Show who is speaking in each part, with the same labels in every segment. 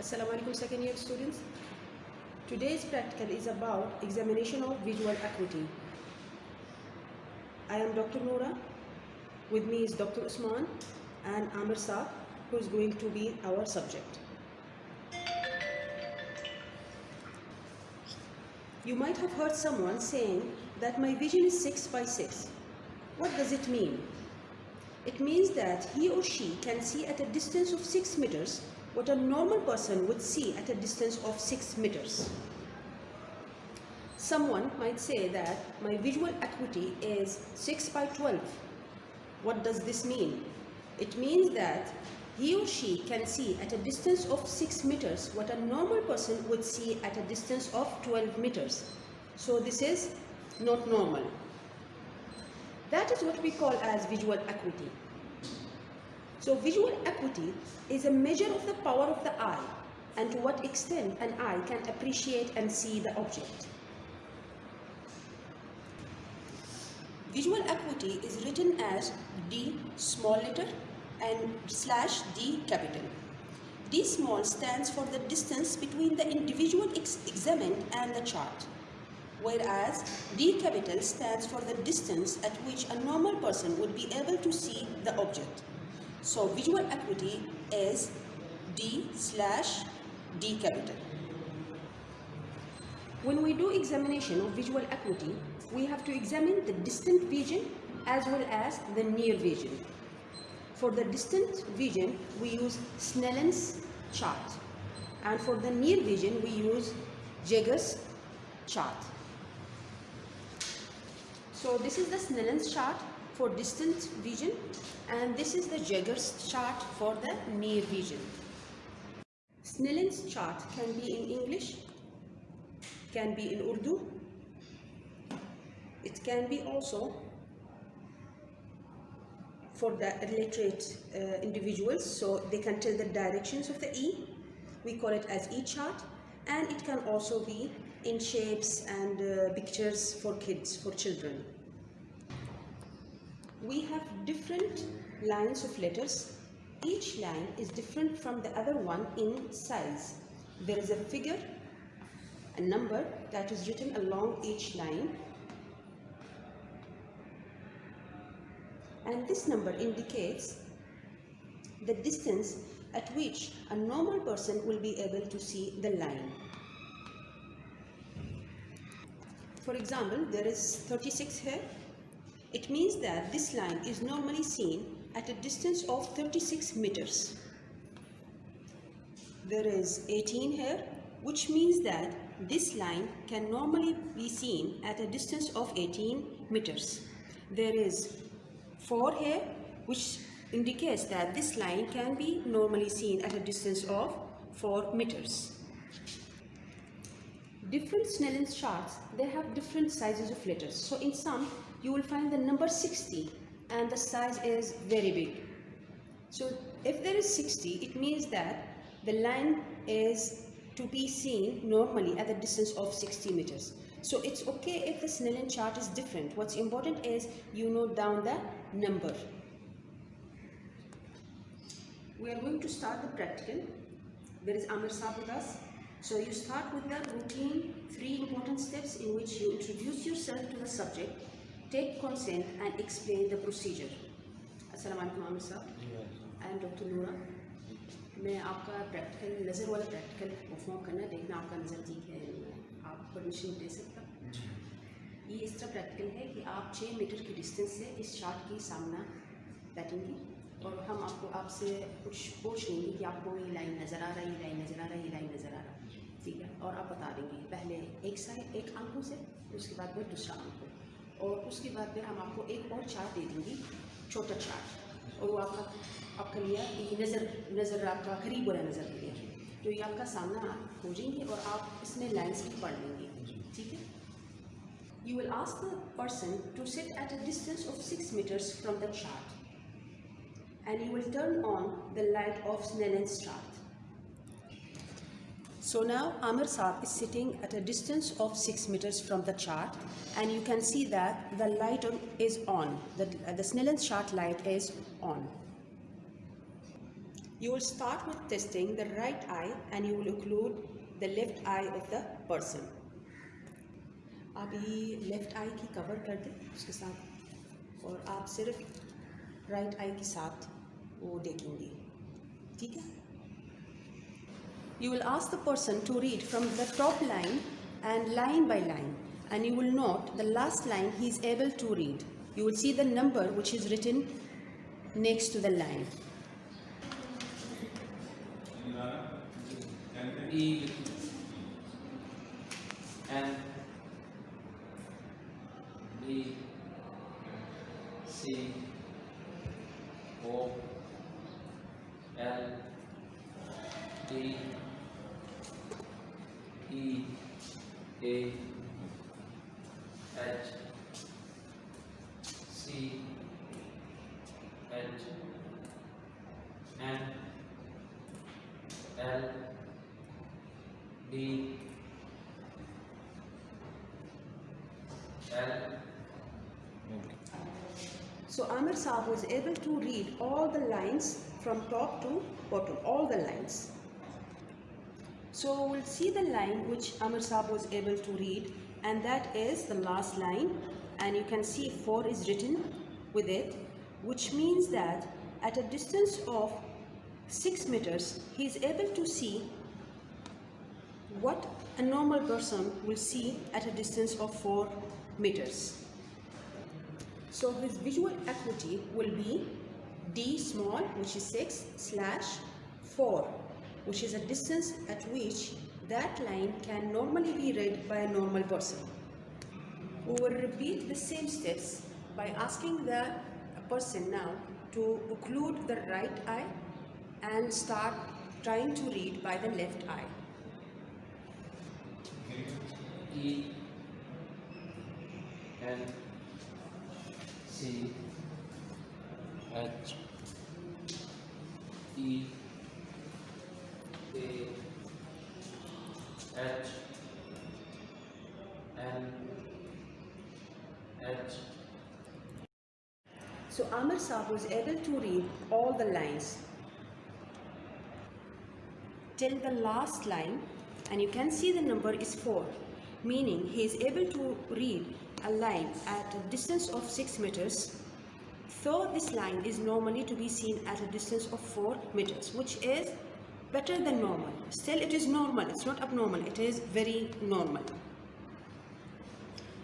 Speaker 1: Assalamu alaikum second year students. Today's practical is about examination of visual acuity. I am Dr. Noora. With me is Dr. Usman and Amir Saab who is going to be our subject. You might have heard someone saying that my vision is 6 by 6. What does it mean? It means that he or she can see at a distance of 6 meters what a normal person would see at a distance of 6 meters. Someone might say that my visual acuity is 6 by 12. What does this mean? It means that he or she can see at a distance of 6 meters what a normal person would see at a distance of 12 meters. So this is not normal. That is what we call as visual acuity. So visual acuity is a measure of the power of the eye and to what extent an eye can appreciate and see the object. Visual acuity is written as D small letter and slash D capital. D small stands for the distance between the individual ex examined and the chart, whereas D capital stands for the distance at which a normal person would be able to see the object. So visual acuity is D slash D capital. When we do examination of visual acuity, we have to examine the distant vision as well as the near vision. For the distant vision, we use Snellen's chart. And for the near vision, we use Jaeger's chart. So this is the Snellen's chart for distant vision and this is the Jaeger's chart for the near vision. Snellen's chart can be in English, can be in Urdu, it can be also for the illiterate uh, individuals so they can tell the directions of the E. We call it as E chart and it can also be in shapes and uh, pictures for kids, for children. We have different lines of letters. Each line is different from the other one in size. There is a figure, a number that is written along each line and this number indicates the distance at which a normal person will be able to see the line. For example, there is 36 here. It means that this line is normally seen at a distance of 36 meters. There is 18 here, which means that this line can normally be seen at a distance of 18 meters. There is 4 here which indicates that this line can be normally seen at a distance of 4 meters. Different Snellen's charts, they have different sizes of letters. So in some, you will find the number 60 and the size is very big. So if there is 60, it means that the line is to be seen normally at a distance of 60 meters. So it's okay if the Snellen chart is different. What's important is you note down the number. We are going to start the practical. There is Amir Saab with us. So you start with the routine three important steps in which you introduce yourself to the subject, take consent and explain the procedure. Assalamu alaikum Amir Saab. I am Dr. Noora. मैं आपका practical नज़र वाला practical perform करना देखना आपका नज़र ठीक है आप परमिशन दे सकता ये इस तरह प्रैक्टिकल है कि आप छः मीटर की डिस्टेंस से इस चार्ट की सामना बैठेंगे और हम आपको आपसे कुछ पूछ लेंगे कि आपको ये लाइन नज़र आ रहा है ये लाइन नज़र आ रहा है ये लाइन नज़र आ रहा है ठीक है और आप बता देंगे पहले एक साइड एक आँखों से उसके बाद फिर दूसरा आँखों और उसके बाद फिर हम आपको एक और चार्ट दे देंगे छोटा चार्ट और वो आपका आपका लिया नज़र नज़र आपका करीब बुरा नज़र लिया लिए। तो ये आपका सामना हो जाएँगे और आप इसमें लाइन्स भी पढ़ लेंगे। ठीक है? You will ask the person to set at a distance of six metres from the chart and you will turn on the light of Snellen and start So now Amir Saab is sitting at a distance of 6 meters from the chart and you can see that the light on, is on, the, the Snellen's chart light is on. You will start with testing the right eye and you will occlude the left eye of the person. अभी left eye की cover कर दें उसके साथ और आप सिर्फ right eye के साथ वो देखेंगे ठीक है you will ask the person to read from the top line and line by line and you will note the last line he is able to read. You will see the number which is written next to the line.
Speaker 2: E N B C O L D E A H C. H N L. D. L.
Speaker 1: So Amir Saab was able to read all the lines from top to bottom, all the lines. So we'll see the line which Amir Saab was able to read and that is the last line and you can see 4 is written with it which means that at a distance of 6 meters he is able to see what a normal person will see at a distance of 4 meters. So his visual acuity will be d small which is 6 slash 4 which is a distance at which that line can normally be read by a normal person. We will repeat the same steps by asking the person now to occlude the right eye and start trying to read by the left eye.
Speaker 2: E N C H E H. N. H.
Speaker 1: So Amir Saab was able to read all the lines till the last line and you can see the number is 4 meaning he is able to read a line at a distance of 6 meters though this line is normally to be seen at a distance of 4 meters which is better than normal. Still it is normal. It's not abnormal. It is very normal.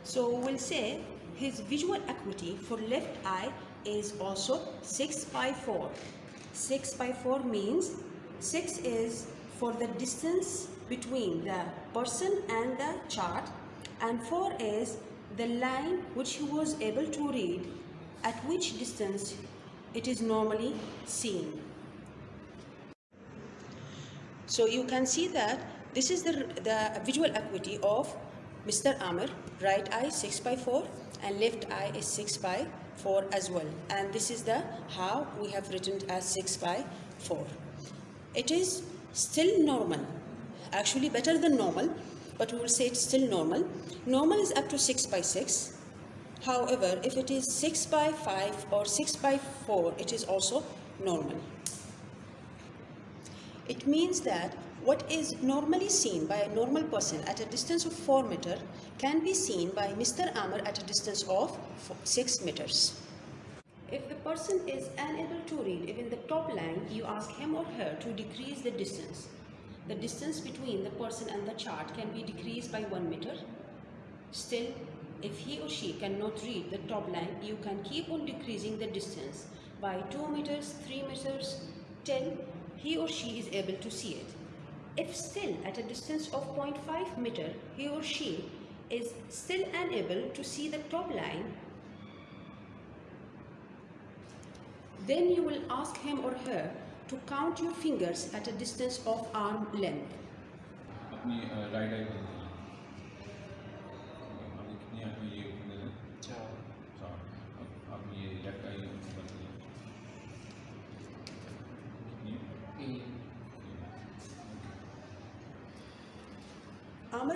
Speaker 1: So we'll say his visual acuity for left eye is also 6 by 4 6 by 4 means 6 is for the distance between the person and the chart and 4 is the line which he was able to read at which distance it is normally seen. So you can see that this is the, the visual acuity of Mr. Amir, right eye 6 by 4 and left eye is 6 by 4 as well. And this is the how we have written as 6 by 4. It is still normal. Actually better than normal but we will say it's still normal. Normal is up to 6 by 6 however if it is 6 by 5 or 6 by 4 it is also normal it means that what is normally seen by a normal person at a distance of 4 meter can be seen by Mr. Amir at a distance of 6 meters. If the person is unable to read even the top line, you ask him or her to decrease the distance. The distance between the person and the chart can be decreased by 1 meter. Still, if he or she cannot read the top line, you can keep on decreasing the distance by 2 meters, 3 meters, till he or she is able to see it. If still at a distance of 0.5 meter, he or she is still unable to see the top line, then you will ask him or her to count your fingers at a distance of arm length.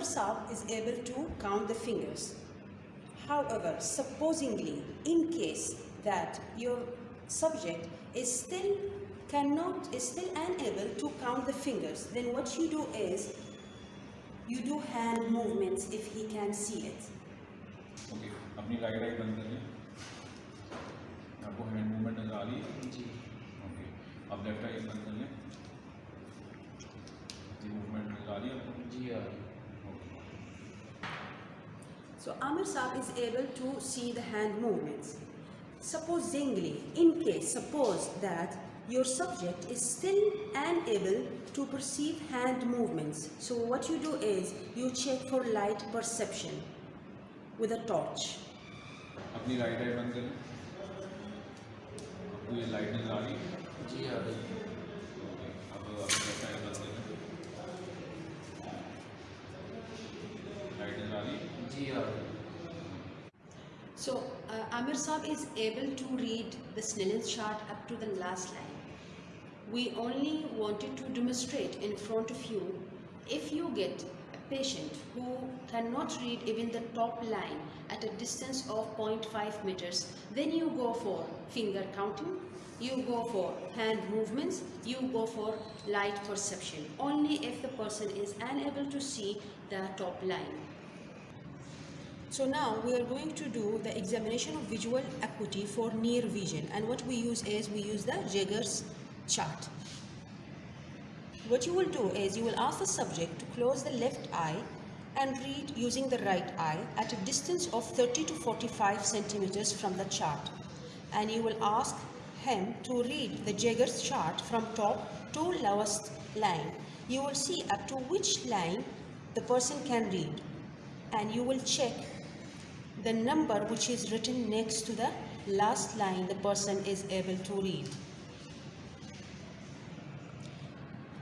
Speaker 1: Amr Saab is able to count the fingers. However, supposingly, in case that your subject is still cannot is still unable to count the fingers, then what you do is you do hand movements if he can see it.
Speaker 3: Okay अपनी right I बंद कर लें आपको hand movement नजर आ रही है
Speaker 2: जी
Speaker 3: okay अब left आई बंद कर लें जी मूवमेंट नजर आ रही है आपको
Speaker 2: जी आ रही
Speaker 3: okay
Speaker 1: So Amir Saab is able to see the hand movements. Supposingly, in case, suppose that your subject is still unable to perceive hand movements. So what you do is you check for light perception with a torch.
Speaker 3: अपनी right I बंद कर लें आपको ये light नजर आ रही है
Speaker 2: जी आ रही
Speaker 3: ओके अब अपनी लेफ्ट आई बंद कर लें लाइट नजर आ रही है
Speaker 2: here.
Speaker 1: So uh, Amir Saab is able to read the Snellen's chart up to the last line. We only wanted to demonstrate in front of you if you get a patient who cannot read even the top line at a distance of 0.5 meters, then you go for finger counting, you go for hand movements, you go for light perception, only if the person is unable to see the top line. So now we are going to do the examination of visual acuity for near vision and what we use is we use the Jaeger's chart. What you will do is you will ask the subject to close the left eye and read using the right eye at a distance of 30 to 45 centimeters from the chart and you will ask him to read the Jaeger's chart from top to lowest line. You will see up to which line the person can read and you will check the number which is written next to the last line the person is able to read.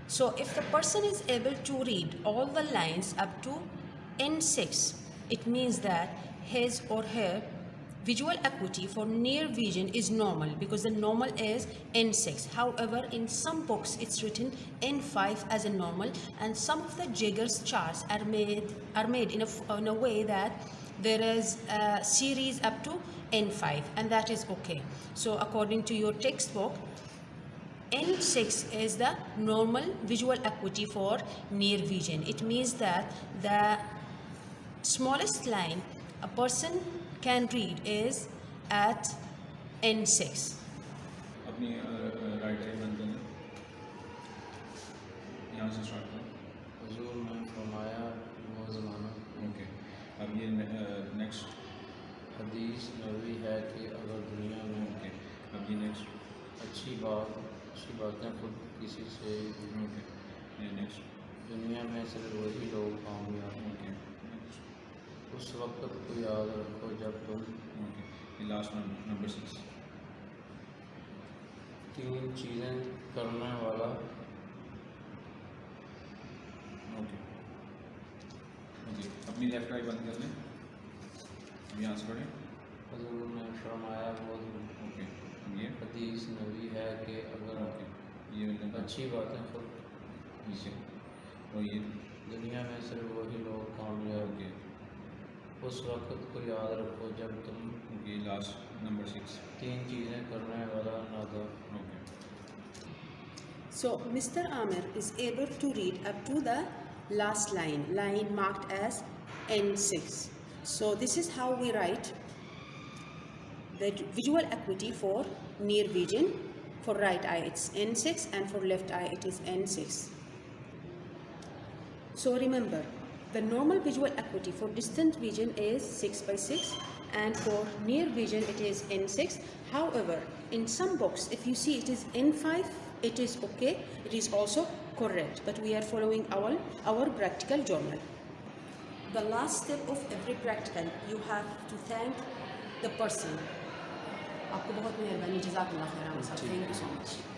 Speaker 1: So if the person is able to read all the lines up to N6, it means that his or her visual acuity for near vision is normal because the normal is N6. However, in some books it's written N5 as a normal and some of the Jaeger's charts are made, are made in, a, in a way that there is a series up to N5 and that is okay. So according to your textbook, N6 is the normal visual acuity for near vision. It means that the smallest line a person can read is at N6.
Speaker 3: अपनी right I बंद कर लें यहाँ से start करें
Speaker 2: हजूर में फरमाया वो ज़माना
Speaker 3: ओके अब ये नेक्स्ट
Speaker 2: हदीस नबी है कि अगर दुनिया में
Speaker 3: ओके अब ये नेक्स्ट
Speaker 2: अच्छी बात, अच्छी बातें खुद किसी से
Speaker 3: ओके ये नेक्स्ट
Speaker 2: दुनिया में सिर्फ़ वही लोग कामयाब हैं।
Speaker 3: ओके
Speaker 2: उस वक्त को याद रखो जब तुम
Speaker 3: ये लास्ट नंबर सिक्स
Speaker 2: तीन चीज़ें करने वाला
Speaker 3: ओके ओके अपनी लेफ़्ट आई बंद कर लें। यहाँ से पढ़ें
Speaker 2: हजूर ने वो
Speaker 3: ओके ये।
Speaker 2: है कि अगर
Speaker 3: ओके ये
Speaker 2: अच्छी बातें खुद
Speaker 3: नीचे और ये।
Speaker 2: दुनिया में सिर्फ़ वही लोग कामयाब
Speaker 3: ओके
Speaker 2: उस वक्त को याद रखो जब तुम
Speaker 3: ओके लास्ट नंबर सिक्स
Speaker 2: तीन चीज़ें करने वाला नादा
Speaker 3: okay
Speaker 1: So Mr. Amir is able to read up to the last line, line marked as N6. So this is how we write the visual acuity for near vision. For right eye it's N6 and for left eye it is N6. So remember, the normal visual acuity for distant vision is 6 by 6 and for near vision it is N6. However, in some books, if you see it is N5, it is okay, it is also correct, but we are following our, our practical journal The last step of every practical, you have to thank the person. आपको बहुत मेहरबानी जजाकल्लाह खैर thank you so much